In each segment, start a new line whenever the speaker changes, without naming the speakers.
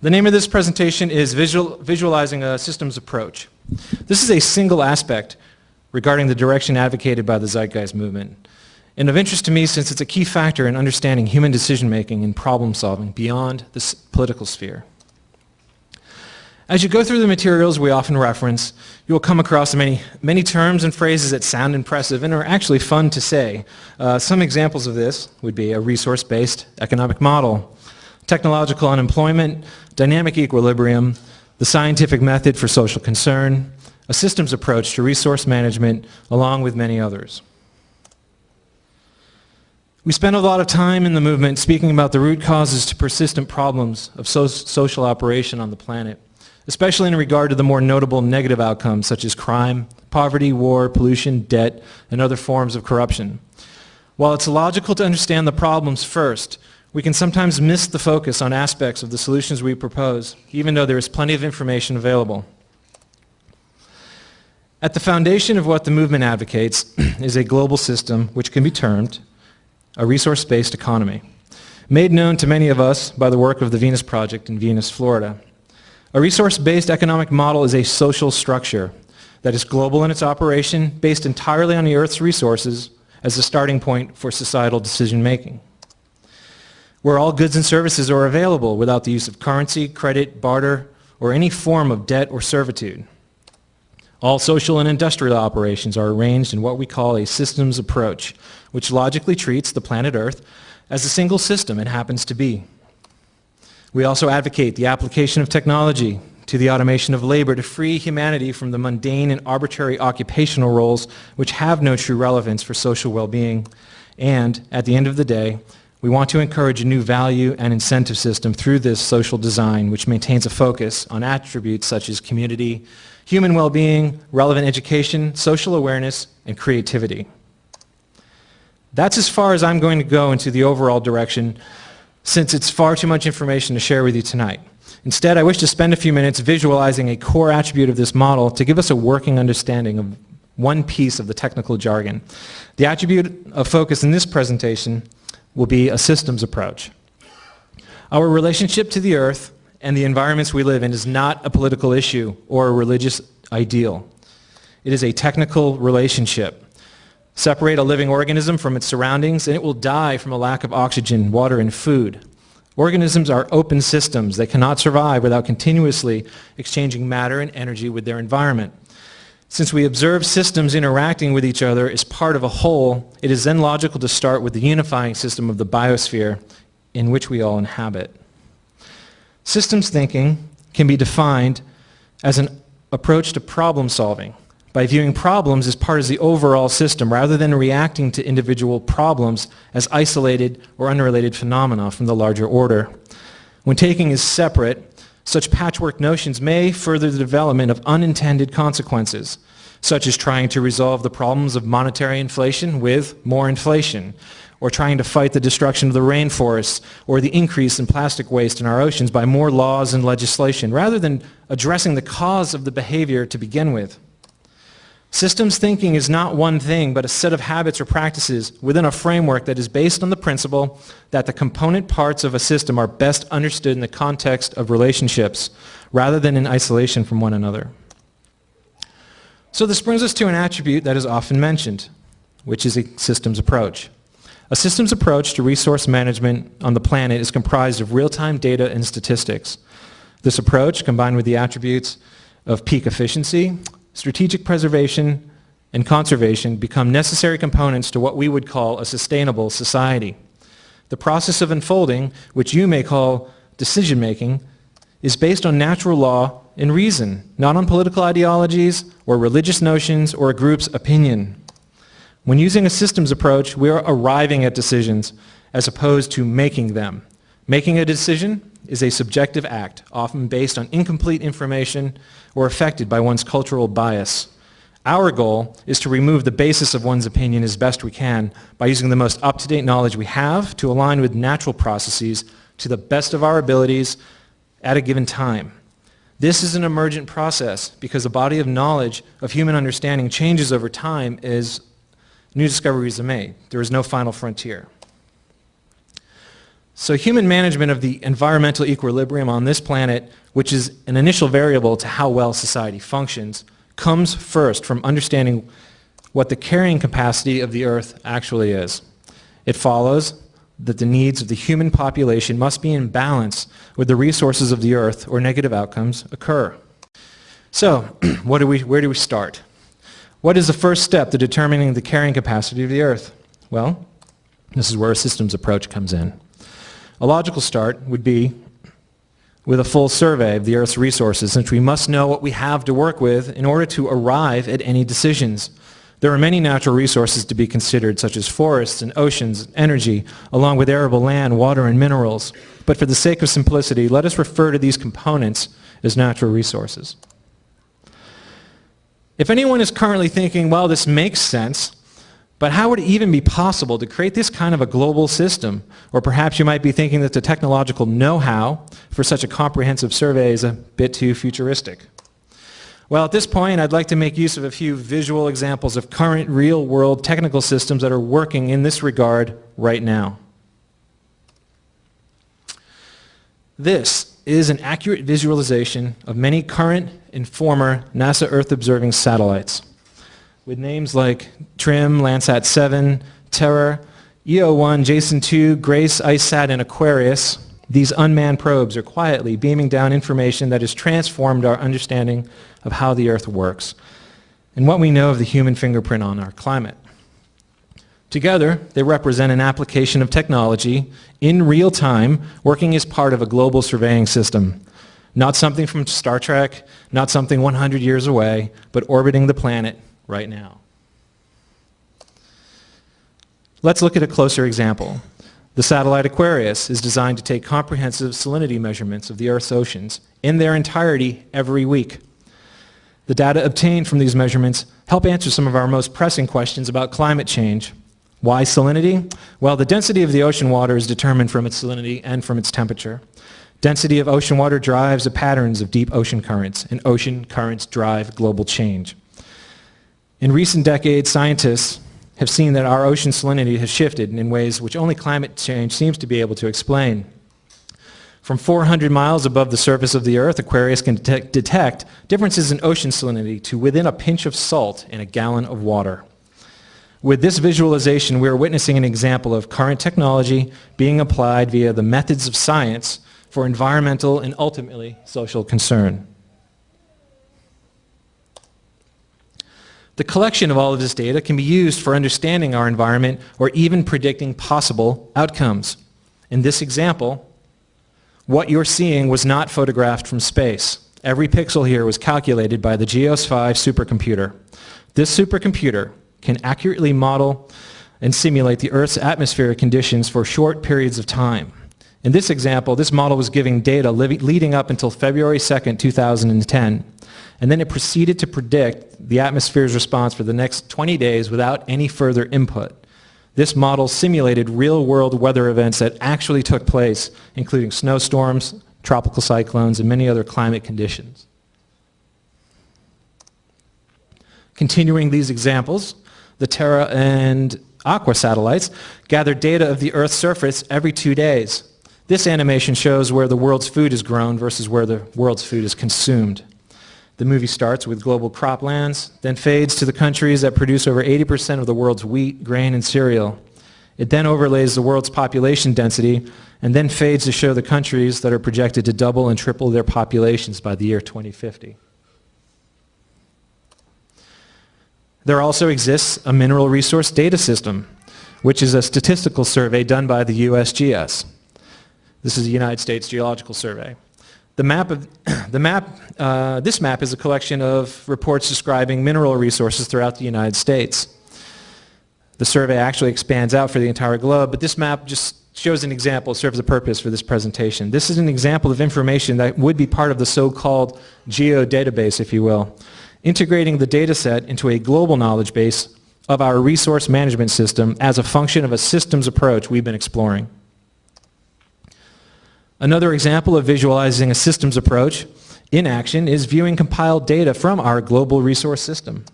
The name of this presentation is Visual, Visualizing a Systems Approach. This is a single aspect regarding the direction advocated by the Zeitgeist movement, and of interest to me since it's a key factor in understanding human decision-making and problem-solving beyond the political sphere. As you go through the materials we often reference, you will come across many, many terms and phrases that sound impressive and are actually fun to say. Uh, some examples of this would be a resource-based economic model, technological unemployment, dynamic equilibrium, the scientific method for social concern, a systems approach to resource management, along with many others. We spend a lot of time in the movement speaking about the root causes to persistent problems of so social operation on the planet especially in regard to the more notable negative outcomes such as crime, poverty, war, pollution, debt, and other forms of corruption. While it's logical to understand the problems first, we can sometimes miss the focus on aspects of the solutions we propose, even though there is plenty of information available. At the foundation of what the movement advocates is a global system which can be termed a resource-based economy, made known to many of us by the work of the Venus Project in Venus, Florida. A resource-based economic model is a social structure that is global in its operation, based entirely on the Earth's resources as the starting point for societal decision-making, where all goods and services are available without the use of currency, credit, barter, or any form of debt or servitude. All social and industrial operations are arranged in what we call a systems approach, which logically treats the planet Earth as a single system it happens to be. We also advocate the application of technology to the automation of labor to free humanity from the mundane and arbitrary occupational roles which have no true relevance for social well-being. And at the end of the day, we want to encourage a new value and incentive system through this social design which maintains a focus on attributes such as community, human well-being, relevant education, social awareness, and creativity. That's as far as I'm going to go into the overall direction since it's far too much information to share with you tonight. Instead, I wish to spend a few minutes visualizing a core attribute of this model to give us a working understanding of one piece of the technical jargon. The attribute of focus in this presentation will be a systems approach. Our relationship to the earth and the environments we live in is not a political issue or a religious ideal. It is a technical relationship Separate a living organism from its surroundings and it will die from a lack of oxygen, water, and food. Organisms are open systems. They cannot survive without continuously exchanging matter and energy with their environment. Since we observe systems interacting with each other as part of a whole, it is then logical to start with the unifying system of the biosphere in which we all inhabit. Systems thinking can be defined as an approach to problem solving by viewing problems as part of the overall system rather than reacting to individual problems as isolated or unrelated phenomena from the larger order. When taking is separate, such patchwork notions may further the development of unintended consequences, such as trying to resolve the problems of monetary inflation with more inflation, or trying to fight the destruction of the rainforests or the increase in plastic waste in our oceans by more laws and legislation, rather than addressing the cause of the behavior to begin with. Systems thinking is not one thing, but a set of habits or practices within a framework that is based on the principle that the component parts of a system are best understood in the context of relationships, rather than in isolation from one another. So this brings us to an attribute that is often mentioned, which is a systems approach. A systems approach to resource management on the planet is comprised of real-time data and statistics. This approach, combined with the attributes of peak efficiency, strategic preservation and conservation become necessary components to what we would call a sustainable society. The process of unfolding, which you may call decision-making, is based on natural law and reason, not on political ideologies or religious notions or a group's opinion. When using a systems approach, we are arriving at decisions as opposed to making them. Making a decision is a subjective act, often based on incomplete information or affected by one's cultural bias. Our goal is to remove the basis of one's opinion as best we can by using the most up-to-date knowledge we have to align with natural processes to the best of our abilities at a given time. This is an emergent process because the body of knowledge of human understanding changes over time as new discoveries are made. There is no final frontier. So human management of the environmental equilibrium on this planet, which is an initial variable to how well society functions, comes first from understanding what the carrying capacity of the Earth actually is. It follows that the needs of the human population must be in balance with the resources of the Earth or negative outcomes occur. So, what do we, where do we start? What is the first step to determining the carrying capacity of the Earth? Well, this is where a systems approach comes in. A logical start would be with a full survey of the Earth's resources, since we must know what we have to work with in order to arrive at any decisions. There are many natural resources to be considered, such as forests and oceans, energy, along with arable land, water, and minerals. But for the sake of simplicity, let us refer to these components as natural resources. If anyone is currently thinking, well, this makes sense, but how would it even be possible to create this kind of a global system? Or perhaps you might be thinking that the technological know-how for such a comprehensive survey is a bit too futuristic. Well, at this point, I'd like to make use of a few visual examples of current real-world technical systems that are working in this regard right now. This is an accurate visualization of many current and former NASA Earth observing satellites with names like TRMM, Landsat 7, Terra, EO1, Jason 2, Grace, ICESat, and Aquarius, these unmanned probes are quietly beaming down information that has transformed our understanding of how the Earth works and what we know of the human fingerprint on our climate. Together, they represent an application of technology in real time working as part of a global surveying system. Not something from Star Trek, not something 100 years away, but orbiting the planet right now. Let's look at a closer example. The satellite Aquarius is designed to take comprehensive salinity measurements of the Earth's oceans in their entirety every week. The data obtained from these measurements help answer some of our most pressing questions about climate change. Why salinity? Well, the density of the ocean water is determined from its salinity and from its temperature. Density of ocean water drives the patterns of deep ocean currents, and ocean currents drive global change. In recent decades, scientists have seen that our ocean salinity has shifted in ways which only climate change seems to be able to explain. From 400 miles above the surface of the Earth, Aquarius can detect, detect differences in ocean salinity to within a pinch of salt in a gallon of water. With this visualization, we are witnessing an example of current technology being applied via the methods of science for environmental and ultimately social concern. The collection of all of this data can be used for understanding our environment or even predicting possible outcomes. In this example, what you're seeing was not photographed from space. Every pixel here was calculated by the GEOS 5 supercomputer. This supercomputer can accurately model and simulate the Earth's atmospheric conditions for short periods of time. In this example, this model was giving data leading up until February 2nd, 2010 and then it proceeded to predict the atmosphere's response for the next 20 days without any further input. This model simulated real-world weather events that actually took place, including snowstorms, tropical cyclones, and many other climate conditions. Continuing these examples, the Terra and Aqua satellites gather data of the Earth's surface every two days. This animation shows where the world's food is grown versus where the world's food is consumed. The movie starts with global croplands, then fades to the countries that produce over 80% of the world's wheat, grain, and cereal. It then overlays the world's population density and then fades to show the countries that are projected to double and triple their populations by the year 2050. There also exists a mineral resource data system, which is a statistical survey done by the USGS. This is the United States Geological Survey. The map of, the map, uh, this map is a collection of reports describing mineral resources throughout the United States. The survey actually expands out for the entire globe, but this map just shows an example, serves a purpose for this presentation. This is an example of information that would be part of the so-called geo database, if you will, integrating the data set into a global knowledge base of our resource management system as a function of a systems approach we've been exploring. Another example of visualizing a systems approach in action is viewing compiled data from our global resource system.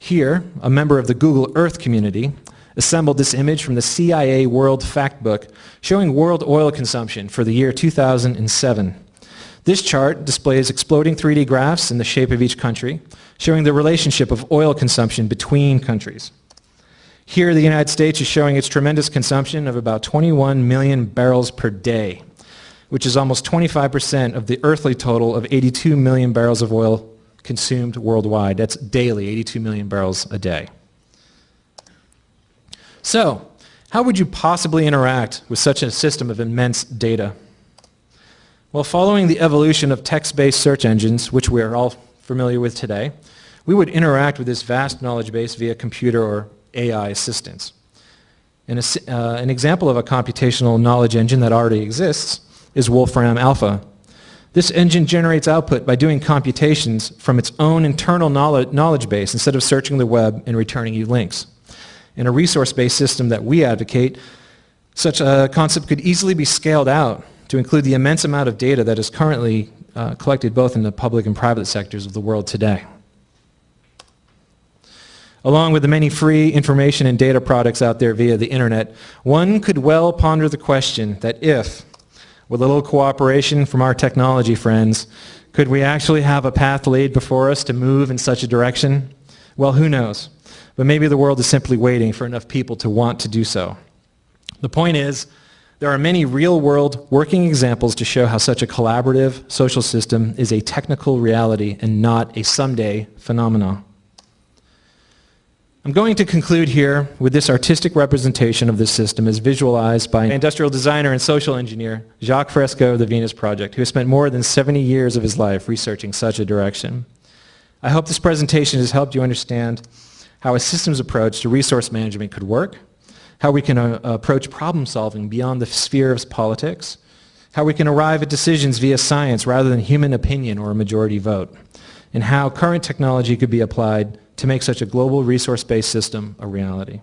Here, a member of the Google Earth community assembled this image from the CIA World Factbook showing world oil consumption for the year 2007. This chart displays exploding 3D graphs in the shape of each country, showing the relationship of oil consumption between countries. Here, the United States is showing its tremendous consumption of about 21 million barrels per day, which is almost 25% of the earthly total of 82 million barrels of oil consumed worldwide. That's daily, 82 million barrels a day. So, how would you possibly interact with such a system of immense data? Well, following the evolution of text-based search engines, which we are all familiar with today, we would interact with this vast knowledge base via computer or AI assistance. A, uh, an example of a computational knowledge engine that already exists is Wolfram Alpha. This engine generates output by doing computations from its own internal knowledge base instead of searching the web and returning you links. In a resource-based system that we advocate, such a concept could easily be scaled out to include the immense amount of data that is currently uh, collected both in the public and private sectors of the world today. Along with the many free information and data products out there via the internet, one could well ponder the question that if, with a little cooperation from our technology friends, could we actually have a path laid before us to move in such a direction? Well, who knows? But maybe the world is simply waiting for enough people to want to do so. The point is, there are many real-world working examples to show how such a collaborative social system is a technical reality and not a someday phenomenon. I'm going to conclude here with this artistic representation of this system as visualized by industrial designer and social engineer Jacques Fresco of the Venus Project, who has spent more than 70 years of his life researching such a direction. I hope this presentation has helped you understand how a systems approach to resource management could work, how we can uh, approach problem solving beyond the sphere of politics, how we can arrive at decisions via science rather than human opinion or a majority vote, and how current technology could be applied to make such a global resource-based system a reality.